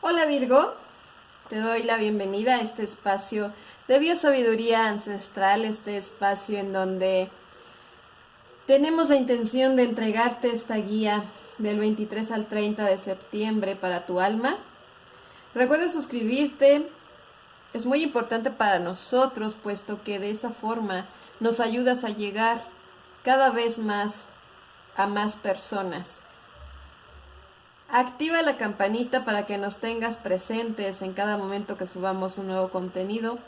Hola Virgo, te doy la bienvenida a este espacio de biosabiduría ancestral, este espacio en donde tenemos la intención de entregarte esta guía del 23 al 30 de septiembre para tu alma. Recuerda suscribirte, es muy importante para nosotros, puesto que de esa forma nos ayudas a llegar cada vez más a más personas. Activa la campanita para que nos tengas presentes en cada momento que subamos un nuevo contenido.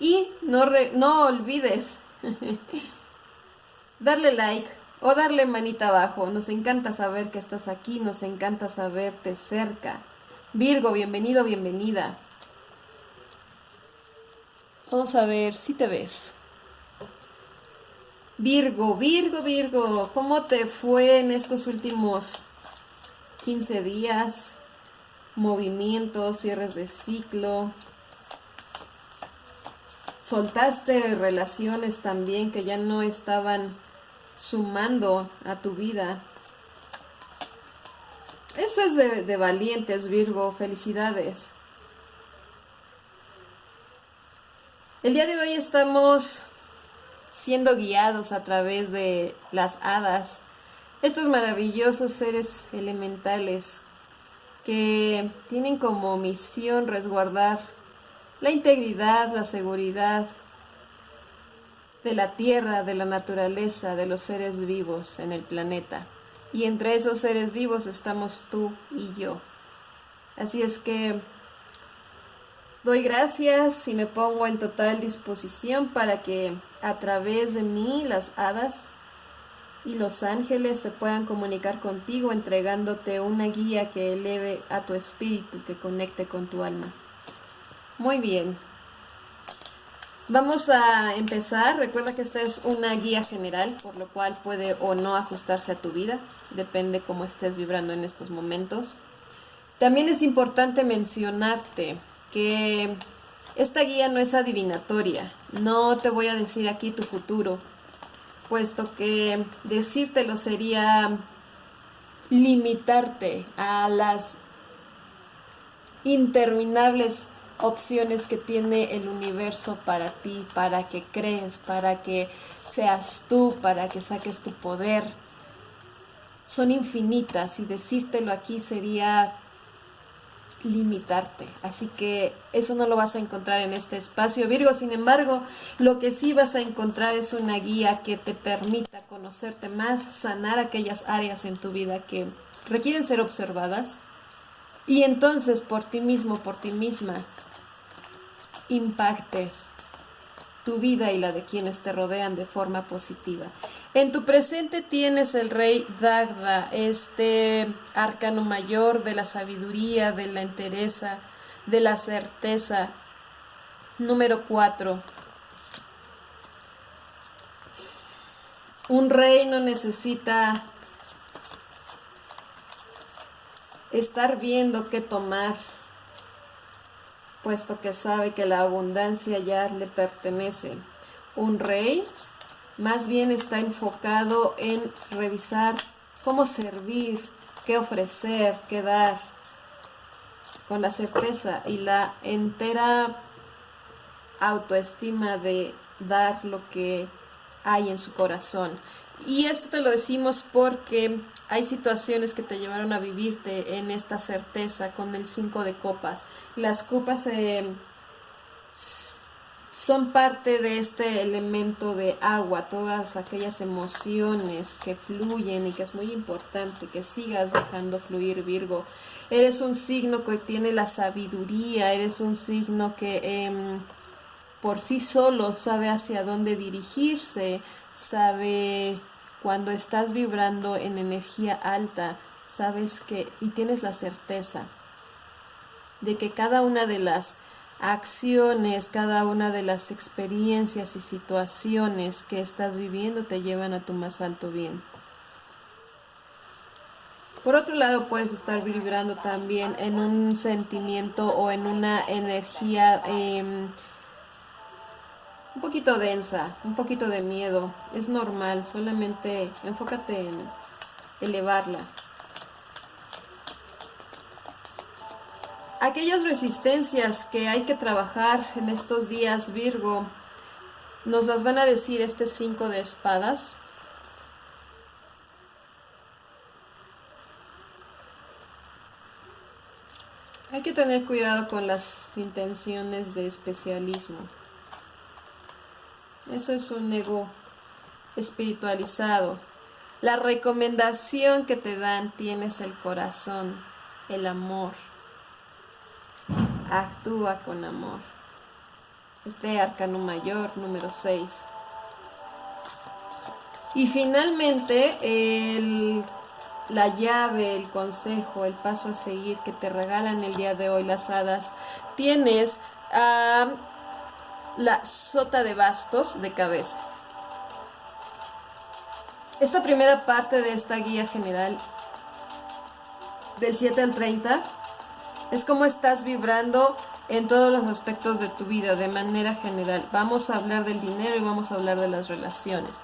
Y no, no olvides darle like o darle manita abajo. Nos encanta saber que estás aquí, nos encanta saberte cerca. Virgo, bienvenido, bienvenida. Vamos a ver si te ves. Virgo, Virgo, Virgo, ¿cómo te fue en estos últimos 15 días? Movimientos, cierres de ciclo. Soltaste relaciones también que ya no estaban sumando a tu vida. Eso es de, de valientes, Virgo. Felicidades. El día de hoy estamos siendo guiados a través de las hadas, estos maravillosos seres elementales que tienen como misión resguardar la integridad, la seguridad de la tierra, de la naturaleza, de los seres vivos en el planeta. Y entre esos seres vivos estamos tú y yo. Así es que doy gracias y me pongo en total disposición para que a través de mí las hadas y los ángeles se puedan comunicar contigo entregándote una guía que eleve a tu espíritu, que conecte con tu alma. Muy bien. Vamos a empezar. Recuerda que esta es una guía general, por lo cual puede o no ajustarse a tu vida. Depende cómo estés vibrando en estos momentos. También es importante mencionarte que esta guía no es adivinatoria, no te voy a decir aquí tu futuro, puesto que decírtelo sería limitarte a las interminables opciones que tiene el universo para ti, para que crees, para que seas tú, para que saques tu poder. Son infinitas y decírtelo aquí sería limitarte. Así que eso no lo vas a encontrar en este espacio Virgo. Sin embargo, lo que sí vas a encontrar es una guía que te permita conocerte más, sanar aquellas áreas en tu vida que requieren ser observadas. Y entonces por ti mismo, por ti misma, impactes tu vida y la de quienes te rodean de forma positiva. En tu presente tienes el rey Dagda, este arcano mayor de la sabiduría, de la entereza, de la certeza. Número 4. Un rey no necesita estar viendo qué tomar, puesto que sabe que la abundancia ya le pertenece. Un rey más bien está enfocado en revisar cómo servir, qué ofrecer, qué dar, con la certeza y la entera autoestima de dar lo que hay en su corazón. Y esto te lo decimos porque hay situaciones que te llevaron a vivirte en esta certeza con el 5 de copas. Las copas se son parte de este elemento de agua, todas aquellas emociones que fluyen y que es muy importante que sigas dejando fluir Virgo. Eres un signo que tiene la sabiduría, eres un signo que em, por sí solo sabe hacia dónde dirigirse, sabe cuando estás vibrando en energía alta, sabes que y tienes la certeza de que cada una de las acciones, cada una de las experiencias y situaciones que estás viviendo te llevan a tu más alto bien. Por otro lado, puedes estar vibrando también en un sentimiento o en una energía em, un poquito densa, un poquito de miedo. Es normal, solamente enfócate en elevarla. aquellas resistencias que hay que trabajar en estos días, Virgo, nos las van a decir este cinco de espadas. Hay que tener cuidado con las intenciones de especialismo. Eso es un ego espiritualizado. La recomendación que te dan tienes el corazón, el amor. Actúa con amor. Este arcano mayor, número 6. Y finalmente, el, la llave, el consejo, el paso a seguir que te regalan el día de hoy las hadas, tienes a la sota de bastos de cabeza. Esta primera parte de esta guía general, del 7 al 30, es como estás vibrando en todos los aspectos de tu vida de manera general. Vamos a hablar del dinero y vamos a hablar de las relaciones.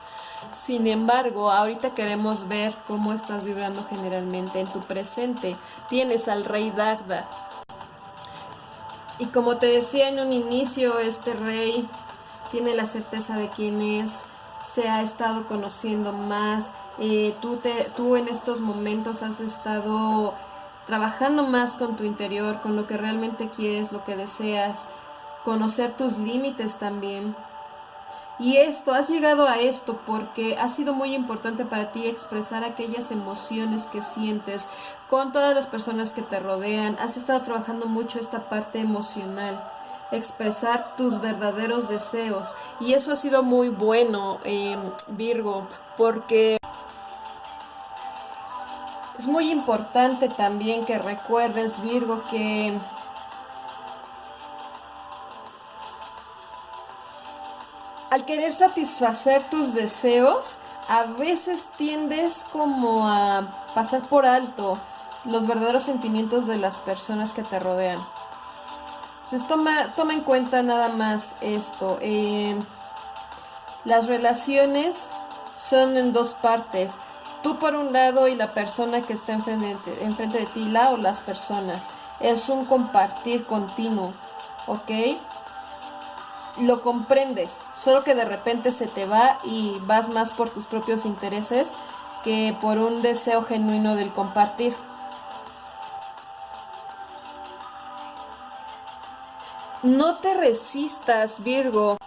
Sin embargo, ahorita queremos ver cómo estás vibrando generalmente en tu presente. Tienes al rey Dagda. Y como te decía en un inicio, este rey tiene la certeza de quién es, se ha estado conociendo más, eh, tú, te, tú en estos momentos has estado trabajando más con tu interior, con lo que realmente quieres, lo que deseas, conocer tus límites también. Y esto, has llegado a esto porque ha sido muy importante para ti expresar aquellas emociones que sientes con todas las personas que te rodean. Has estado trabajando mucho esta parte emocional expresar tus verdaderos deseos. Y eso ha sido muy bueno, eh, Virgo, porque es muy importante también que recuerdes, Virgo, que al querer satisfacer tus deseos, a veces tiendes como a pasar por alto los verdaderos sentimientos de las personas que te rodean. Entonces toma, toma en cuenta nada más esto. Eh, las relaciones son en dos partes. Tú por un lado y la persona que está enfrente, enfrente de ti, la o las personas. Es un compartir continuo, ¿ok? Lo comprendes, solo que de repente se te va y vas más por tus propios intereses que por un deseo genuino del compartir. No te resistas, Virgo.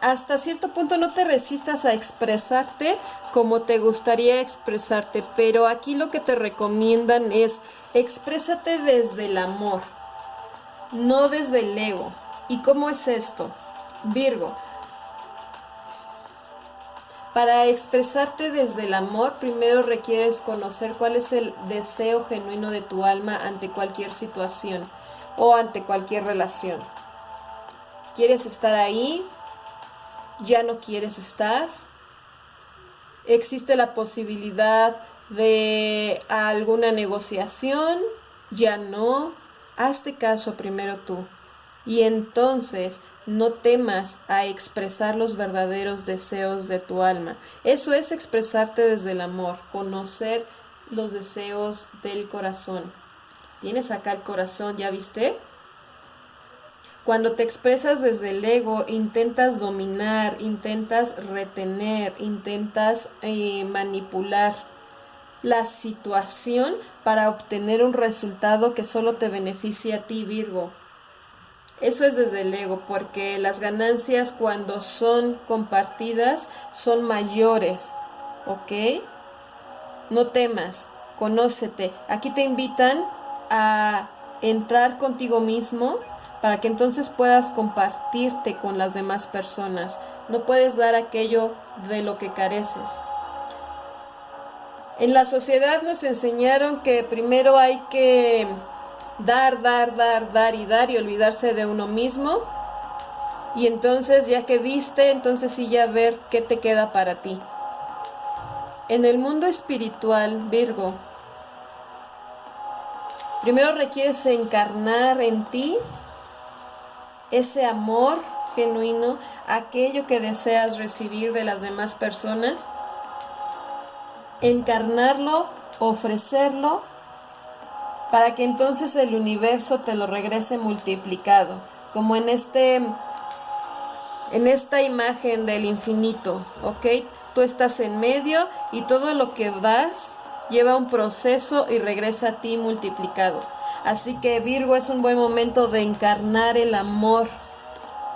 Hasta cierto punto no te resistas a expresarte como te gustaría expresarte, pero aquí lo que te recomiendan es exprésate desde el amor, no desde el ego. ¿Y cómo es esto? Virgo, para expresarte desde el amor, primero requieres conocer cuál es el deseo genuino de tu alma ante cualquier situación o ante cualquier relación. ¿Quieres estar ahí? ¿Ya no quieres estar? ¿Existe la posibilidad de alguna negociación? ¿Ya no? Hazte caso primero tú. Y entonces no temas a expresar los verdaderos deseos de tu alma. Eso es expresarte desde el amor, conocer los deseos del corazón. Tienes acá el corazón, ¿ya viste? Cuando te expresas desde el ego, intentas dominar, intentas retener, intentas eh, manipular la situación para obtener un resultado que solo te beneficie a ti, Virgo. Eso es desde el ego, porque las ganancias cuando son compartidas son mayores, ¿ok? No temas, conócete. Aquí te invitan a entrar contigo mismo para que entonces puedas compartirte con las demás personas. No puedes dar aquello de lo que careces. En la sociedad nos enseñaron que primero hay que dar, dar, dar, dar y dar y olvidarse de uno mismo. Y entonces ya que diste, entonces sí ya ver qué te queda para ti. En el mundo espiritual, Virgo, Primero requieres encarnar en ti ese amor genuino, aquello que deseas recibir de las demás personas, encarnarlo, ofrecerlo, para que entonces el universo te lo regrese multiplicado, como en este en esta imagen del infinito, ¿ok? Tú estás en medio y todo lo que das lleva un proceso y regresa a ti multiplicado. Así que Virgo es un buen momento de encarnar el amor,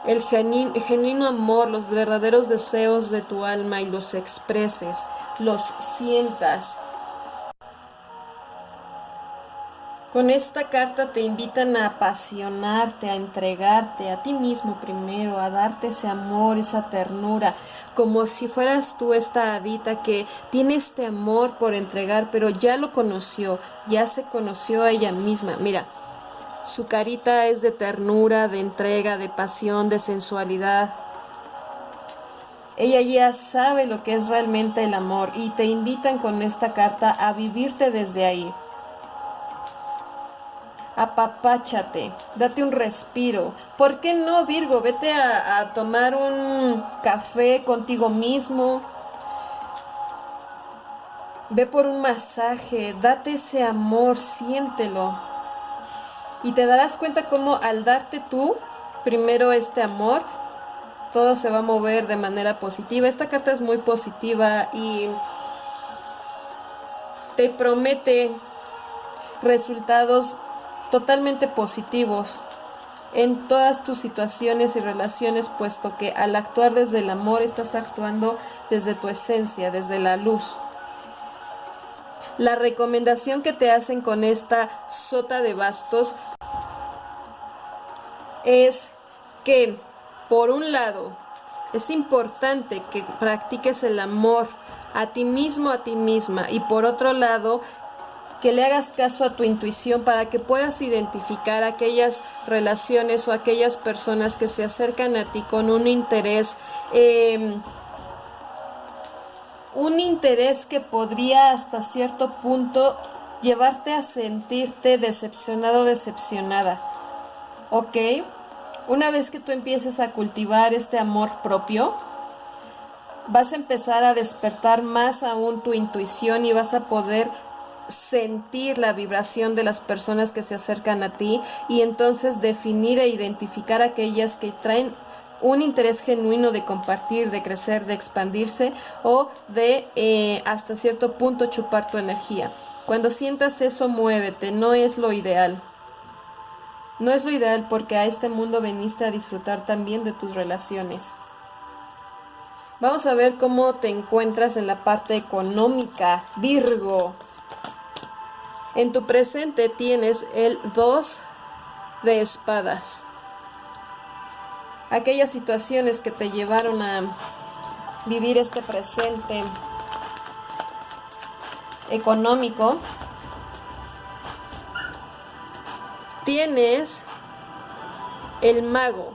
el genuino amor, los verdaderos deseos de tu alma y los expreses, los sientas Con esta carta te invitan a apasionarte, a entregarte a ti mismo primero, a darte ese amor, esa ternura, como si fueras tú esta hadita que tiene este amor por entregar, pero ya lo conoció, ya se conoció a ella misma. Mira, su carita es de ternura, de entrega, de pasión, de sensualidad. Ella ya sabe lo que es realmente el amor y te invitan con esta carta a vivirte desde ahí apapáchate, date un respiro. ¿Por qué no, Virgo? Vete a, tomar un café contigo mismo. Ve por un masaje, date ese amor, siéntelo. Y te darás cuenta cómo al darte tú primero este amor, todo se va a mover de manera positiva. Esta carta es muy positiva y te promete resultados totalmente positivos en todas tus situaciones y relaciones, puesto que al actuar desde el amor estás actuando desde tu esencia, desde la luz. La recomendación que te hacen con esta sota de bastos es que, por un lado, es importante que practiques el amor a ti mismo, a ti misma, y por otro lado, que le hagas caso a tu intuición para que puedas identificar aquellas relaciones o aquellas personas que se acercan a ti con un interés, em, un interés que podría hasta cierto punto llevarte a sentirte decepcionado o decepcionada. ¿Ok? Una vez que tú empieces a cultivar este amor propio, vas a empezar a despertar más aún tu intuición y vas a poder sentir la vibración de las personas que se acercan a ti y entonces definir e identificar aquellas que traen un interés genuino de compartir, de crecer, de expandirse o de eh, hasta cierto punto chupar tu energía. Cuando sientas eso, muévete, no es lo ideal. No es lo ideal porque a este mundo veniste a disfrutar también de tus relaciones. Vamos a ver cómo te encuentras en la parte económica, Virgo. En tu presente tienes el 2 de espadas. Aquellas situaciones que te llevaron a vivir este presente económico. Tienes el mago.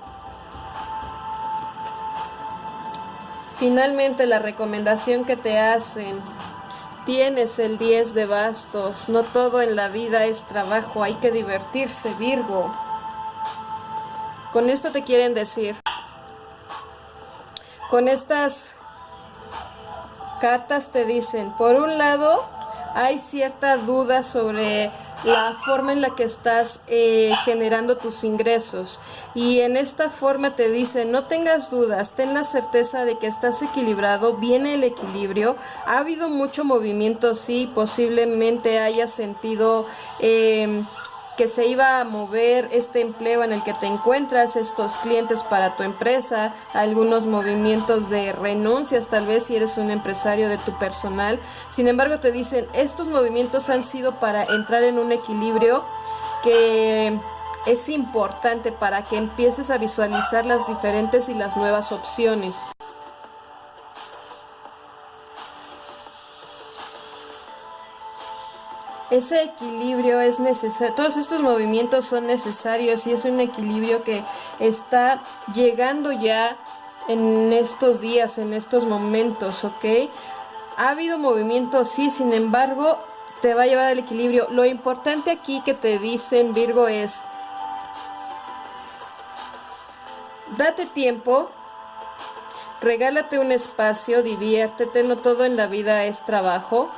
Finalmente la recomendación que te hacen Tienes el 10 de bastos, no todo en la vida es trabajo, hay que divertirse, Virgo. Con esto te quieren decir, con estas cartas te dicen, por un lado, hay cierta duda sobre la forma en la que estás eh, generando tus ingresos. Y en esta forma te dice, no tengas dudas, ten la certeza de que estás equilibrado, viene el equilibrio. Ha habido mucho movimiento, sí, posiblemente hayas sentido... Eh, que se iba a mover este empleo en el que te encuentras, estos clientes para tu empresa, algunos movimientos de renuncias, tal vez si eres un empresario de tu personal. Sin embargo, te dicen, estos movimientos han sido para entrar en un equilibrio que es importante para que empieces a visualizar las diferentes y las nuevas opciones. Ese equilibrio es necesario, todos estos movimientos son necesarios y es un equilibrio que está llegando ya en estos días, en estos momentos, ¿ok? Ha habido movimiento, sí, sin embargo, te va a llevar al equilibrio. Lo importante aquí que te dicen, Virgo, es, date tiempo, regálate un espacio, diviértete, no todo en la vida es trabajo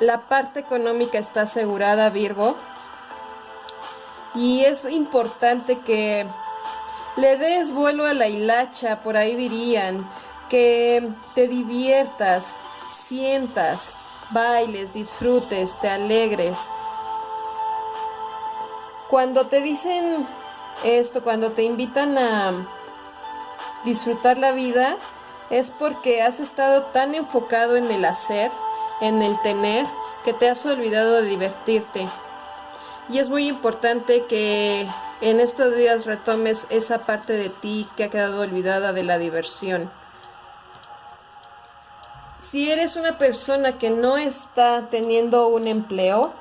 la parte económica está asegurada, Virgo. Y es importante que le des vuelo a la hilacha, por ahí dirían, que te diviertas, sientas, bailes, disfrutes, te alegres. Cuando te dicen esto, cuando te invitan a disfrutar la vida, es porque has estado tan enfocado en el hacer, en el tener, que te has olvidado de divertirte. Y es muy importante que en estos días retomes esa parte de ti que ha quedado olvidada de la diversión. Si eres una persona que no está teniendo un empleo,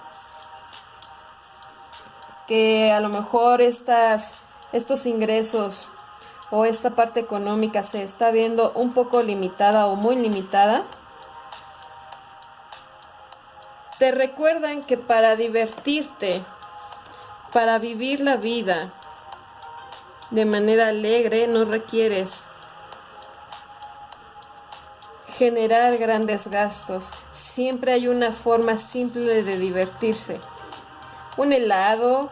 que a lo mejor estas, estos ingresos o esta parte económica se está viendo un poco limitada o muy limitada, te recuerdan que para divertirte, para vivir la vida de manera alegre, no requieres generar grandes gastos. Siempre hay una forma simple de divertirse. Un helado,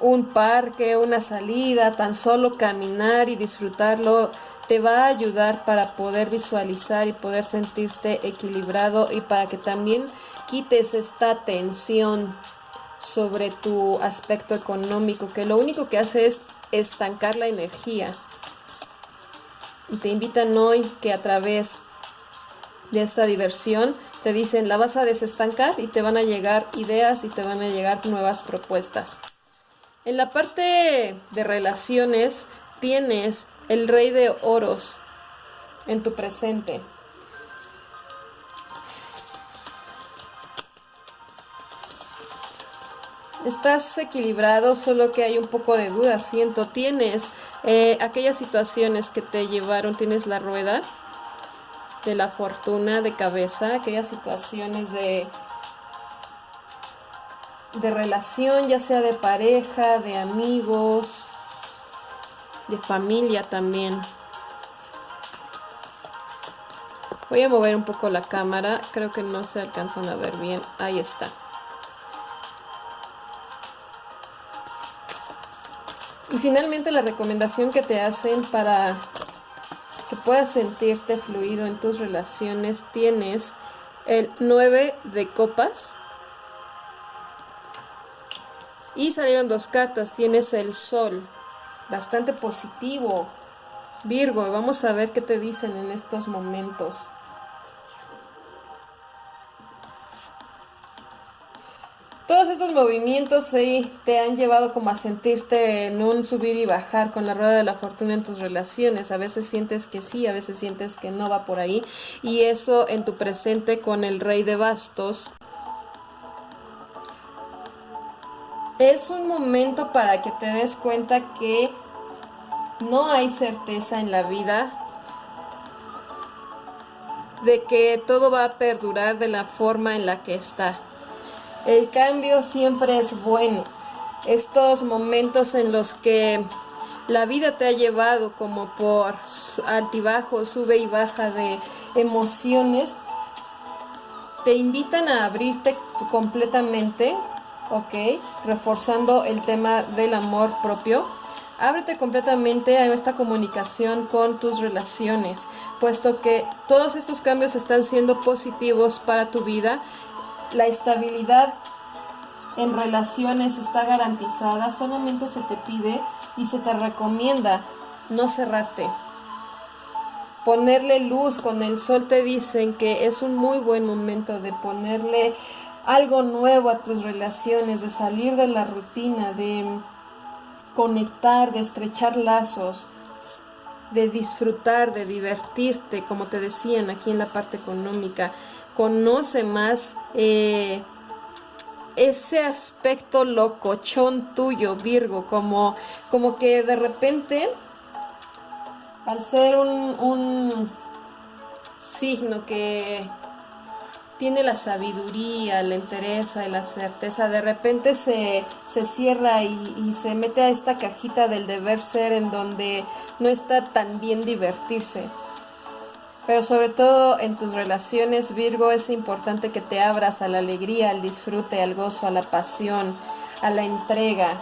un parque, una salida, tan solo caminar y disfrutarlo te va a ayudar para poder visualizar y poder sentirte equilibrado y para que también quites esta tensión sobre tu aspecto económico, que lo único que hace es estancar la energía. Y te invitan hoy que a través de esta diversión te dicen la vas a desestancar y te van a llegar ideas y te van a llegar nuevas propuestas. En la parte de relaciones tienes el rey de oros en tu presente. Estás equilibrado, solo que hay un poco de duda, siento. Tienes eh, aquellas situaciones que te llevaron, tienes la rueda de la fortuna de cabeza, aquellas situaciones de de relación, ya sea de pareja, de amigos, de familia también. Voy a mover un poco la cámara, creo que no se alcanzan a ver bien. Ahí está. Y finalmente la recomendación que te hacen para que puedas sentirte fluido en tus relaciones, tienes el 9 de copas, y salieron dos cartas, tienes el sol, bastante positivo. Virgo, vamos a ver qué te dicen en estos momentos. Todos estos movimientos te han llevado como a sentirte en un subir y bajar con la rueda de la fortuna en tus relaciones. A veces sientes que sí, a veces sientes que no va por ahí. Y eso en tu presente con el rey de bastos es un momento para que te des cuenta que no hay certeza en la vida de que todo va a perdurar de la forma en la que está. El cambio siempre es bueno. Estos momentos en los que la vida te ha llevado como por altibajo, sube y baja de emociones, te invitan a abrirte completamente ¿ok? Reforzando el tema del amor propio. Ábrete completamente a esta comunicación con tus relaciones, puesto que todos estos cambios están siendo positivos para tu vida. La estabilidad en relaciones está garantizada, solamente se te pide y se te recomienda no cerrarte. Ponerle luz con el sol te dicen que es un muy buen momento de ponerle algo nuevo a tus relaciones, de salir de la rutina, de conectar, de estrechar lazos, de disfrutar, de divertirte, como te decían aquí en la parte económica. Conoce más eh, ese aspecto locochón tuyo, Virgo, como, como que de repente, al ser un, un signo que tiene la sabiduría, la entereza y la certeza, de repente se, se cierra y, y, se mete a esta cajita del deber ser en donde no está tan bien divertirse. Pero sobre todo en tus relaciones, Virgo, es importante que te abras a la alegría, al disfrute, al gozo, a la pasión, a la entrega,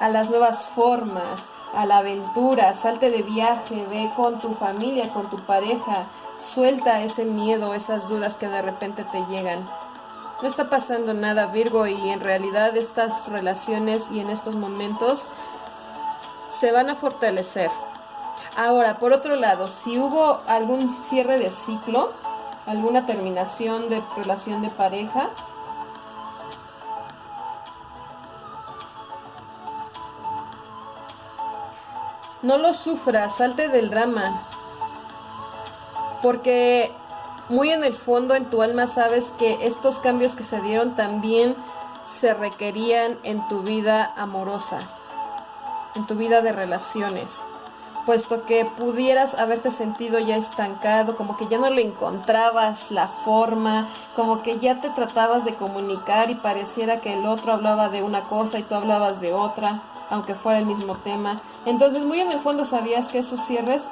a las nuevas formas, a la aventura. Salte de viaje, ve con tu familia, con tu pareja. Suelta ese miedo, esas dudas que de repente te llegan. No está pasando nada, Virgo, y en realidad estas relaciones y en estos momentos se van a fortalecer. Ahora, por otro lado, si hubo algún cierre de ciclo, alguna terminación de relación de pareja, no lo sufras, salte del drama, porque muy en el fondo en tu alma sabes que estos cambios que se dieron también se requerían en tu vida amorosa, en tu vida de relaciones puesto que pudieras haberte sentido ya estancado, como que ya no le encontrabas la forma, como que ya te tratabas de comunicar y pareciera que el otro hablaba de una cosa y tú hablabas de otra, aunque fuera el mismo tema. Entonces muy en el fondo sabías que esos cierres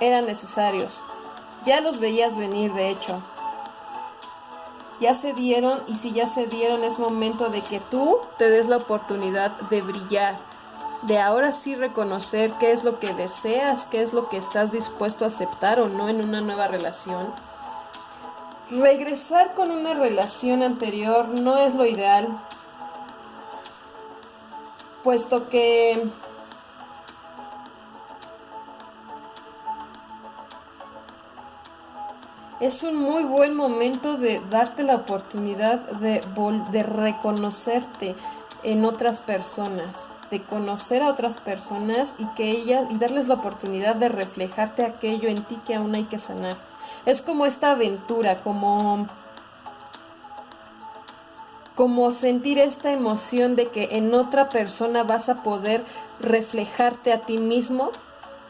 eran necesarios. Ya los veías venir, de hecho. Ya se dieron y si ya se dieron es momento de que tú te des la oportunidad de brillar de ahora sí reconocer qué es lo que deseas, qué es lo que estás dispuesto a aceptar o no en una nueva relación. Regresar con una relación anterior no es lo ideal, puesto que es un muy buen momento de darte la oportunidad de, reconocerte en otras personas de conocer a otras personas y que ellas y darles la oportunidad de reflejarte aquello en ti que aún hay que sanar. Es como esta aventura, como como sentir esta emoción de que en otra persona vas a poder reflejarte a ti mismo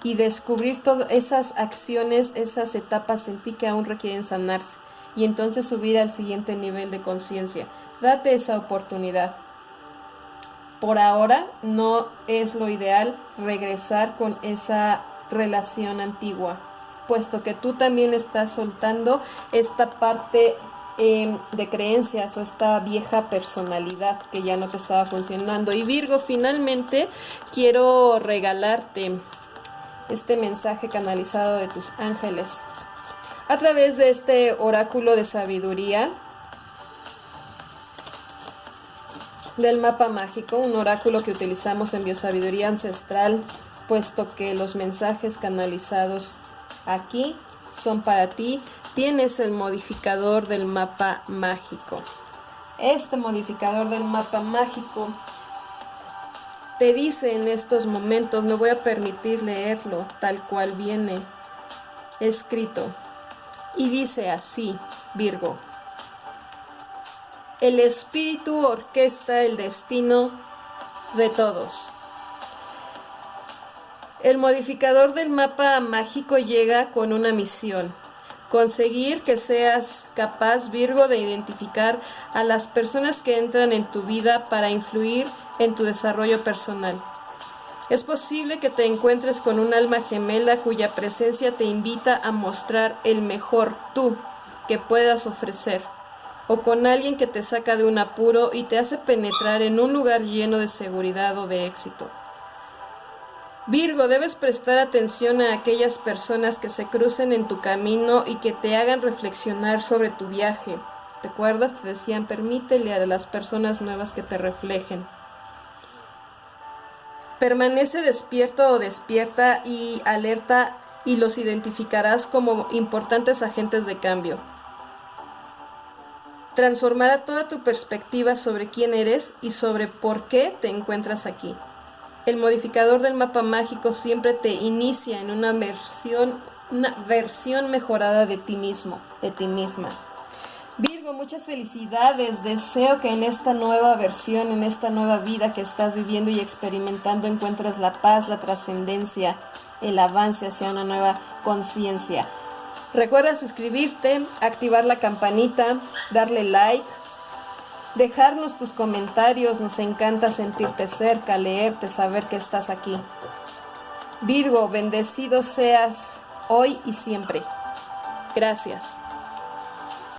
y descubrir todas esas acciones, esas etapas en ti que aún requieren sanarse y entonces subir al siguiente nivel de conciencia. Date esa oportunidad por ahora no es lo ideal regresar con esa relación antigua, puesto que tú también estás soltando esta parte em, de creencias o esta vieja personalidad que ya no te estaba funcionando. Y Virgo, finalmente quiero regalarte este mensaje canalizado de tus ángeles a través de este oráculo de sabiduría del mapa mágico, un oráculo que utilizamos en biosabiduría ancestral, puesto que los mensajes canalizados aquí son para ti. Tienes el modificador del mapa mágico. Este modificador del mapa mágico te dice en estos momentos, me voy a permitir leerlo tal cual viene escrito. Y dice así, Virgo. El espíritu orquesta el destino de todos. El modificador del mapa mágico llega con una misión. Conseguir que seas capaz, Virgo, de identificar a las personas que entran en tu vida para influir tu desarrollo personal. Es posible que te encuentres con un alma gemela cuya presencia te invita a mostrar el mejor tú que puedas ofrecer o con alguien que te saca de un apuro y te hace penetrar en un lugar lleno de seguridad o de éxito. Virgo, debes prestar atención a aquellas personas que se crucen en tu camino y que te hagan reflexionar sobre tu viaje. ¿Te acuerdas? Te decían, permítele a las personas nuevas que te reflejen. Permanece despierto o despierta y alerta y los identificarás como importantes agentes de cambio transformará toda tu perspectiva sobre quién eres y sobre por qué te encuentras aquí. El modificador del mapa mágico siempre te inicia en una versión, una versión mejorada de ti mismo, de ti misma. Muchas felicidades. Deseo que en esta nueva versión, en esta nueva vida que estás viviendo y experimentando, encuentres la paz, la trascendencia, el avance hacia una nueva conciencia. Recuerda suscribirte, activar la campanita, darle like, dejarnos tus comentarios, nos encanta sentirte cerca, leerte, saber que estás aquí. Virgo, bendecido seas hoy y siempre. Gracias.